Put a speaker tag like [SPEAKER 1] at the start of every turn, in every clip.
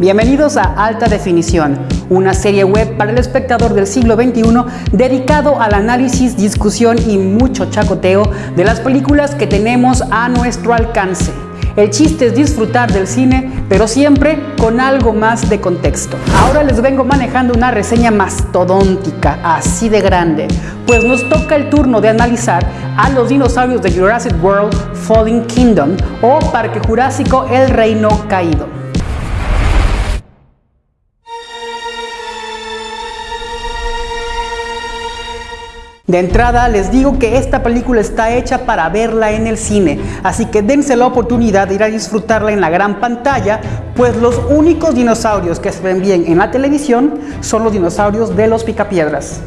[SPEAKER 1] Bienvenidos a Alta Definición, una serie web para el espectador del siglo XXI dedicado al análisis, discusión y mucho chacoteo de las películas que tenemos a nuestro alcance. El chiste es disfrutar del cine, pero siempre con algo más de contexto. Ahora les vengo manejando una reseña mastodóntica, así de grande, pues nos toca el turno de analizar a los dinosaurios de Jurassic World Falling Kingdom o Parque Jurásico El Reino Caído. De entrada les digo que esta película está hecha para verla en el cine, así que dense la oportunidad de ir a disfrutarla en la gran pantalla, pues los únicos dinosaurios que se ven bien en la televisión son los dinosaurios de los picapiedras.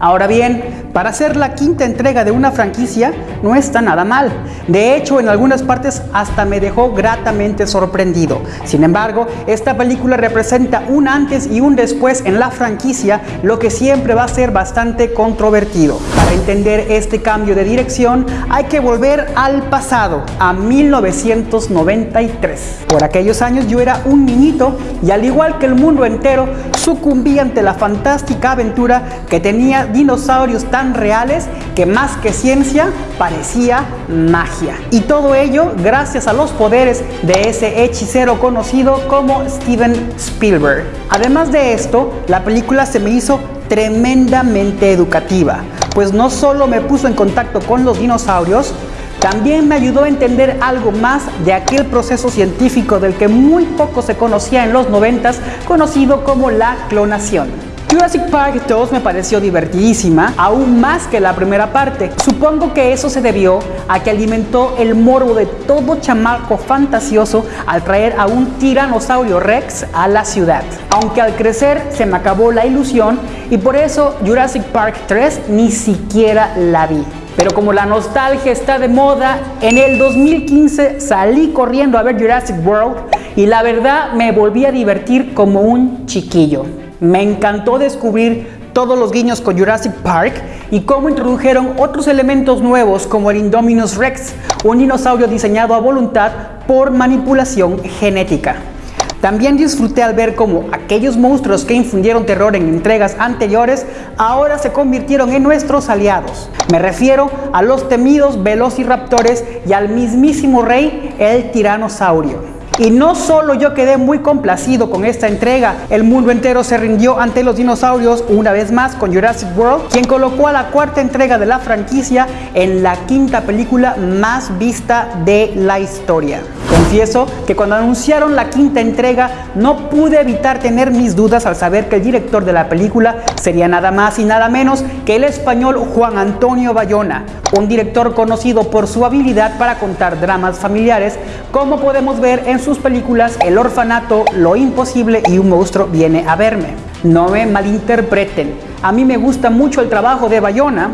[SPEAKER 1] Ahora bien, para hacer la quinta entrega de una franquicia no está nada mal. De hecho, en algunas partes hasta me dejó gratamente sorprendido. Sin embargo, esta película representa un antes y un después en la franquicia, lo que siempre va a ser bastante controvertido. Para entender este cambio de dirección, hay que volver al pasado, a 1993. Por aquellos años yo era un niñito y al igual que el mundo entero, sucumbí ante la fantástica aventura que tenía dinosaurios tan reales que más que ciencia parecía magia. Y todo ello gracias a los poderes de ese hechicero conocido como Steven Spielberg. Además de esto, la película se me hizo tremendamente educativa, pues no solo me puso en contacto con los dinosaurios, también me ayudó a entender algo más de aquel proceso científico del que muy poco se conocía en los noventas, conocido como la clonación. Jurassic Park 2 me pareció divertidísima, aún más que la primera parte. Supongo que eso se debió a que alimentó el morbo de todo chamaco fantasioso al traer a un tiranosaurio rex a la ciudad. Aunque al crecer se me acabó la ilusión y por eso Jurassic Park 3 ni siquiera la vi. Pero como la nostalgia está de moda, en el 2015 salí corriendo a ver Jurassic World y la verdad me volví a divertir como un chiquillo. Me encantó descubrir todos los guiños con Jurassic Park y cómo introdujeron otros elementos nuevos como el Indominus Rex, un dinosaurio diseñado a voluntad por manipulación genética. También disfruté al ver cómo aquellos monstruos que infundieron terror en entregas anteriores ahora se convirtieron en nuestros aliados. Me refiero a los temidos velociraptores y al mismísimo rey, el tiranosaurio. Y no solo yo quedé muy complacido con esta entrega, el mundo entero se rindió ante los dinosaurios una vez más con Jurassic World, quien colocó a la cuarta entrega de la franquicia en la quinta película más vista de la historia. Confieso que cuando anunciaron la quinta entrega no pude evitar tener mis dudas al saber que el director de la película sería nada más y nada menos que el español Juan Antonio Bayona, un director conocido por su habilidad para contar dramas familiares, como podemos ver en sus películas El orfanato, Lo imposible y Un monstruo viene a verme. No me malinterpreten, a mí me gusta mucho el trabajo de Bayona,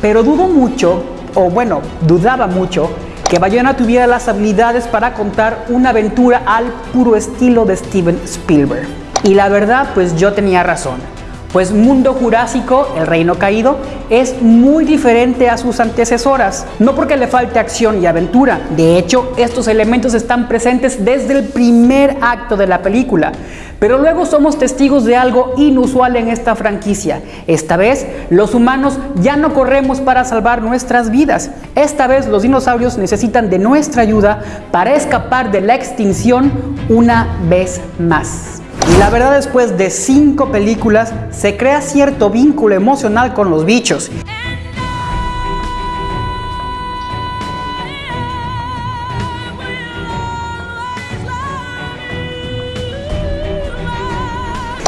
[SPEAKER 1] pero dudo mucho, o bueno, dudaba mucho, que Bayona tuviera las habilidades para contar una aventura al puro estilo de Steven Spielberg. Y la verdad, pues yo tenía razón. Pues Mundo Jurásico, el Reino Caído, es muy diferente a sus antecesoras. No porque le falte acción y aventura, de hecho estos elementos están presentes desde el primer acto de la película. Pero luego somos testigos de algo inusual en esta franquicia. Esta vez los humanos ya no corremos para salvar nuestras vidas. Esta vez los dinosaurios necesitan de nuestra ayuda para escapar de la extinción una vez más. Y la verdad después de cinco películas se crea cierto vínculo emocional con los bichos.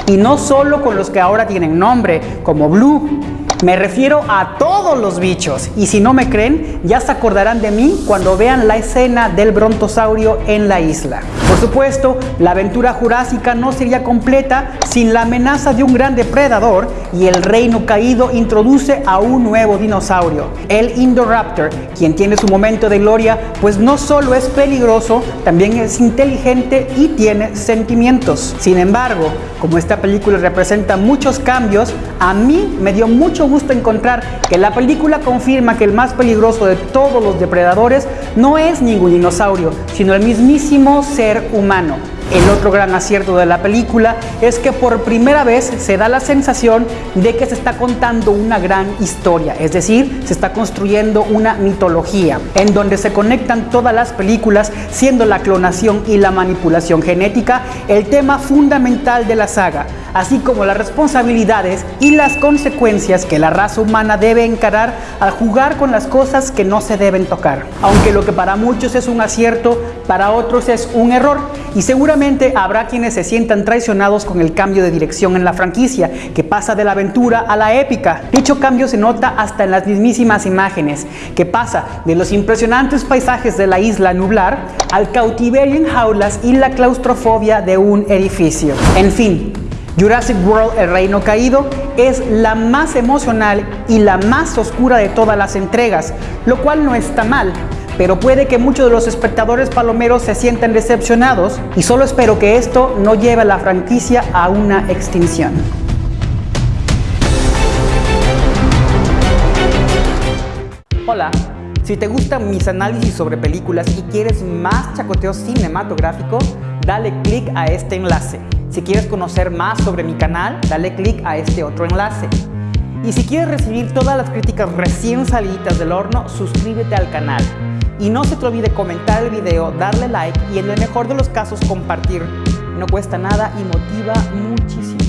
[SPEAKER 1] Y no solo con los que ahora tienen nombre, como Blue, me refiero a todos los bichos. Y si no me creen, ya se acordarán de mí cuando vean la escena del brontosaurio en la isla. Supuesto, la aventura jurásica no sería completa sin la amenaza de un gran depredador y el reino caído introduce a un nuevo dinosaurio, el Indoraptor, quien tiene su momento de gloria, pues no solo es peligroso, también es inteligente y tiene sentimientos. Sin embargo, como esta película representa muchos cambios, a mí me dio mucho gusto encontrar que la película confirma que el más peligroso de todos los depredadores no es ningún dinosaurio, sino el mismísimo ser humano. El otro gran acierto de la película es que por primera vez se da la sensación de que se está contando una gran historia, es decir, se está construyendo una mitología en donde se conectan todas las películas, siendo la clonación y la manipulación genética el tema fundamental de la saga, así como las responsabilidades y las consecuencias que la raza humana debe encarar al jugar con las cosas que no se deben tocar. Aunque lo que para muchos es un acierto, para otros es un error y seguramente habrá quienes se sientan traicionados con el cambio de dirección en la franquicia, que pasa de la aventura a la épica. Dicho cambio se nota hasta en las mismísimas imágenes, que pasa de los impresionantes paisajes de la isla nublar al cautiverio en jaulas y la claustrofobia de un edificio. En fin, Jurassic World El Reino Caído es la más emocional y la más oscura de todas las entregas, lo cual no está mal, pero puede que muchos de los espectadores palomeros se sientan decepcionados y solo espero que esto no lleve a la franquicia a una extinción. Hola, si te gustan mis análisis sobre películas y quieres más chacoteo cinematográfico, dale click a este enlace. Si quieres conocer más sobre mi canal, dale click a este otro enlace. Y si quieres recibir todas las críticas recién salidas del horno, suscríbete al canal. Y no se te olvide comentar el video, darle like y en el mejor de los casos compartir. No cuesta nada y motiva muchísimo.